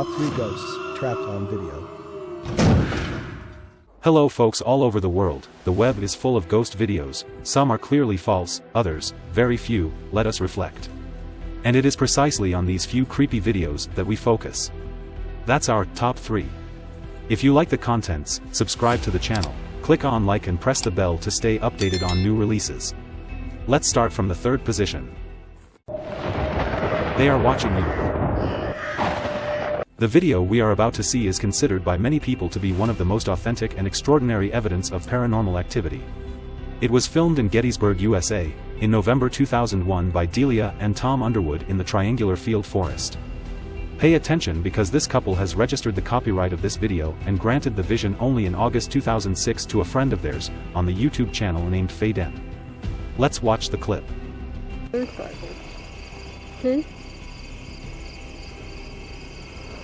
Top 3 Ghosts Trapped on Video. Hello folks all over the world, the web is full of ghost videos, some are clearly false, others, very few, let us reflect. And it is precisely on these few creepy videos that we focus. That's our top 3. If you like the contents, subscribe to the channel, click on like and press the bell to stay updated on new releases. Let's start from the third position. They are watching you. The video we are about to see is considered by many people to be one of the most authentic and extraordinary evidence of paranormal activity. It was filmed in Gettysburg, USA, in November 2001 by Delia and Tom Underwood in the Triangular Field Forest. Pay attention because this couple has registered the copyright of this video and granted the vision only in August 2006 to a friend of theirs, on the YouTube channel named Faye Dent. Let's watch the clip. See?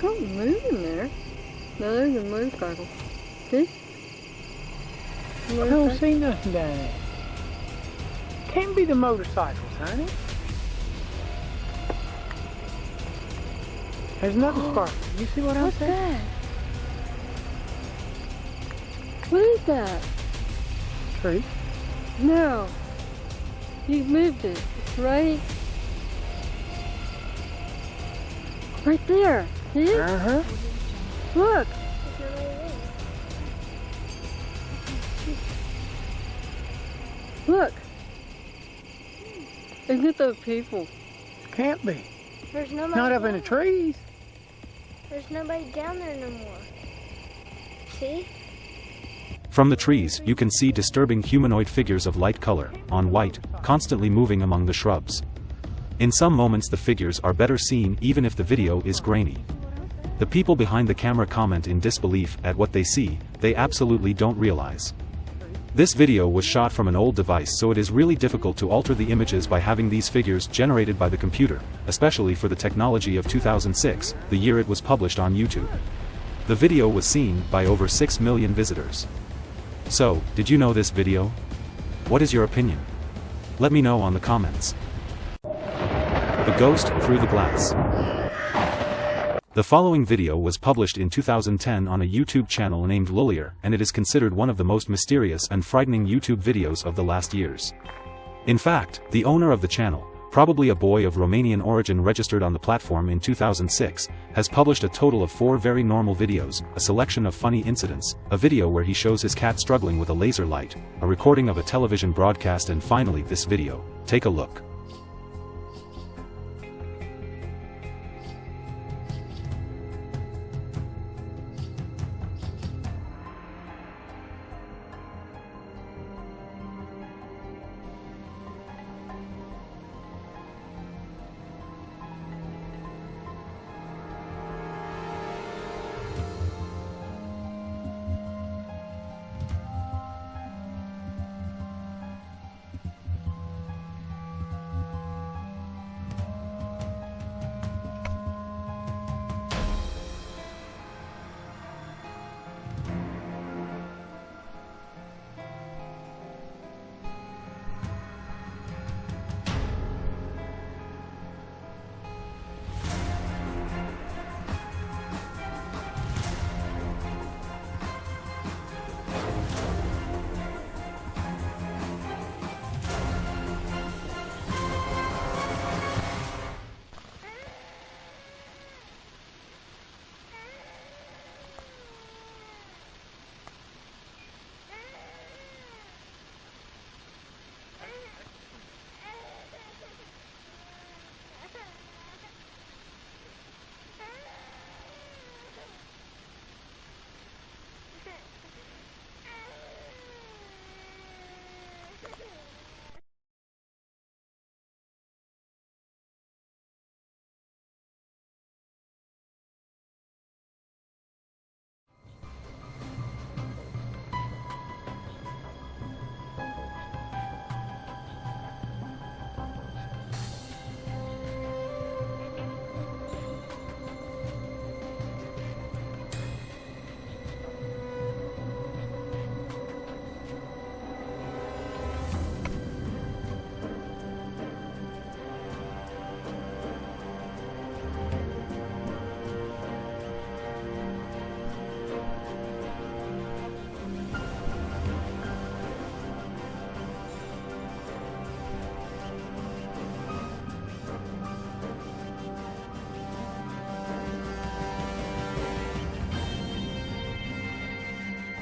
Don't move in there. No, there's a motorcycle. See? I don't see nothing down there. Can't be the motorcycles, honey. There's another oh. spark. You see what I'm What's saying? that? What is that? Tree. No. You moved it, right? Right there. See? Uh-huh. Look. Look. Isn't it those people? Can't be. There's nobody. Not up in the trees. There's nobody down there no more. See? From the trees, you can see disturbing humanoid figures of light color, on white, constantly moving among the shrubs. In some moments the figures are better seen even if the video is grainy. The people behind the camera comment in disbelief at what they see, they absolutely don't realize. This video was shot from an old device so it is really difficult to alter the images by having these figures generated by the computer, especially for the technology of 2006, the year it was published on YouTube. The video was seen by over 6 million visitors. So, did you know this video? What is your opinion? Let me know on the comments. The Ghost Through the Glass The following video was published in 2010 on a YouTube channel named Lullier and it is considered one of the most mysterious and frightening YouTube videos of the last years. In fact, the owner of the channel, probably a boy of Romanian origin registered on the platform in 2006, has published a total of four very normal videos, a selection of funny incidents, a video where he shows his cat struggling with a laser light, a recording of a television broadcast and finally this video. Take a look.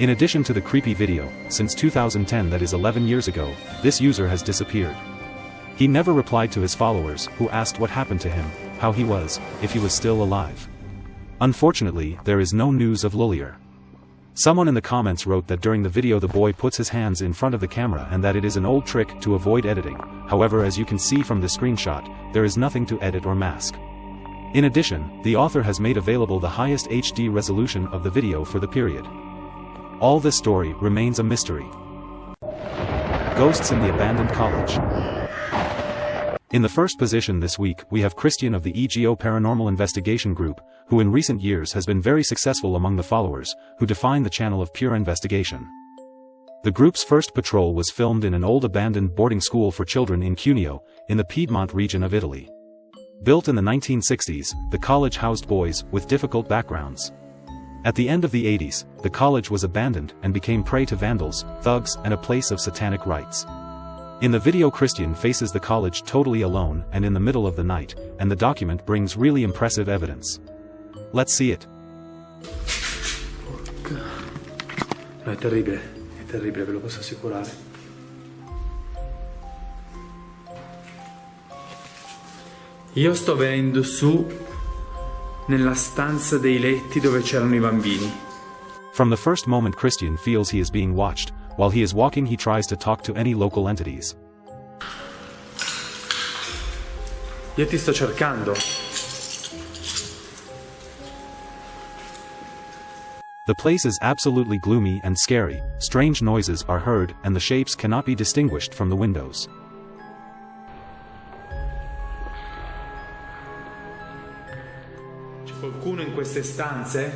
In addition to the creepy video, since 2010 that is 11 years ago, this user has disappeared. He never replied to his followers, who asked what happened to him, how he was, if he was still alive. Unfortunately, there is no news of Lullier. Someone in the comments wrote that during the video the boy puts his hands in front of the camera and that it is an old trick to avoid editing, however as you can see from the screenshot, there is nothing to edit or mask. In addition, the author has made available the highest HD resolution of the video for the period. All this story remains a mystery. Ghosts in the Abandoned College In the first position this week we have Christian of the EGO Paranormal Investigation Group, who in recent years has been very successful among the followers, who define the channel of pure investigation. The group's first patrol was filmed in an old abandoned boarding school for children in Cuneo, in the Piedmont region of Italy. Built in the 1960s, the college housed boys with difficult backgrounds. At the end of the 80s, the college was abandoned and became prey to vandals, thugs, and a place of satanic rites. In the video Christian faces the college totally alone and in the middle of the night, and the document brings really impressive evidence. Let's see it. No, è terribile, è terribile, ve lo posso assicurare. Io sto venendo su nella stanza dei letti dove c'erano i bambini. From the first moment Christian feels he is being watched, while he is walking he tries to talk to any local entities. Io ti sto cercando. The place is absolutely gloomy and scary, strange noises are heard and the shapes cannot be distinguished from the windows. Queste stanze?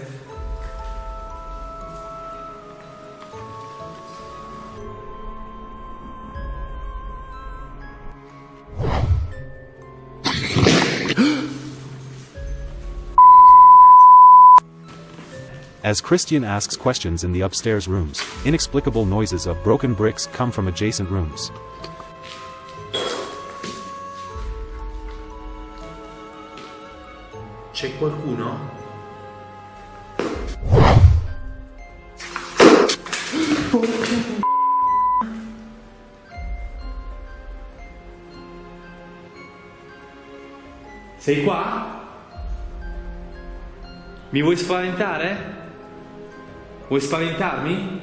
As Christian asks questions in the upstairs rooms, inexplicable noises of broken bricks come from adjacent rooms. C'è qualcuno? Sei qua? Mi vuoi spaventare? Vuoi spaventarmi?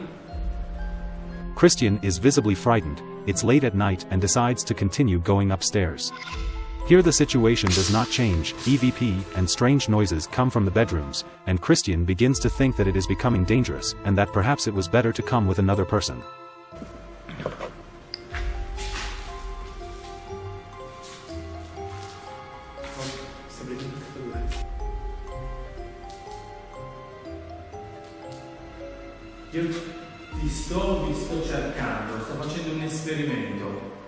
Christian is visibly frightened, it's late at night and decides to continue going upstairs. Here the situation does not change, EVP and strange noises come from the bedrooms, and Christian begins to think that it is becoming dangerous and that perhaps it was better to come with another person. Io ti sto, vi sto cercando, sto facendo un esperimento.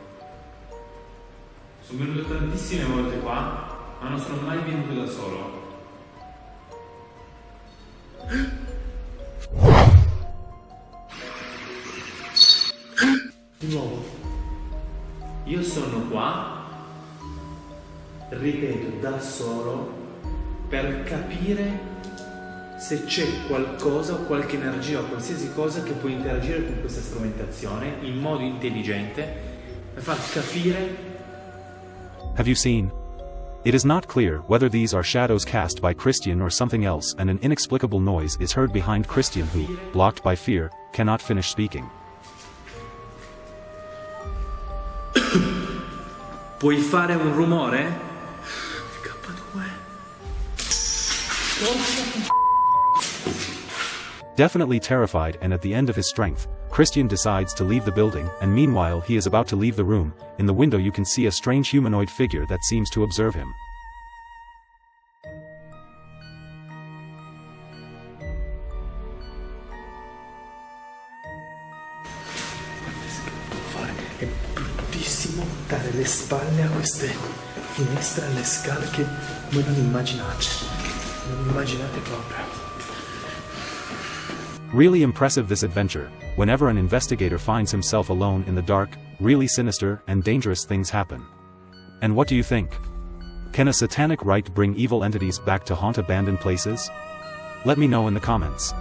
Sono venuto tantissime volte qua, ma non sono mai venuto da solo. Di nuovo. Io sono qua, ripeto, da solo, per capire se c'è qualcosa o qualche energia o qualsiasi cosa che può interagire con questa strumentazione in modo intelligente per far capire Have you seen? It is not clear whether these are shadows cast by Christian or something else and an inexplicable noise is heard behind Christian who, blocked by fear, cannot finish speaking. Puoi fare un rumore? K2. Definitely terrified and at the end of his strength, Christian decides to leave the building and meanwhile he is about to leave the room, in the window you can see a strange humanoid figure that seems to observe him. È bruttissimo dare le spalle a queste finestre alle scale che voi non immaginate. Non immaginate proprio. Really impressive this adventure, whenever an investigator finds himself alone in the dark, really sinister and dangerous things happen. And what do you think? Can a satanic rite bring evil entities back to haunt abandoned places? Let me know in the comments.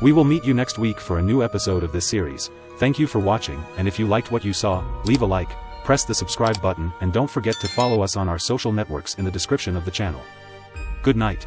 We will meet you next week for a new episode of this series. Thank you for watching, and if you liked what you saw, leave a like, press the subscribe button and don't forget to follow us on our social networks in the description of the channel. Good night.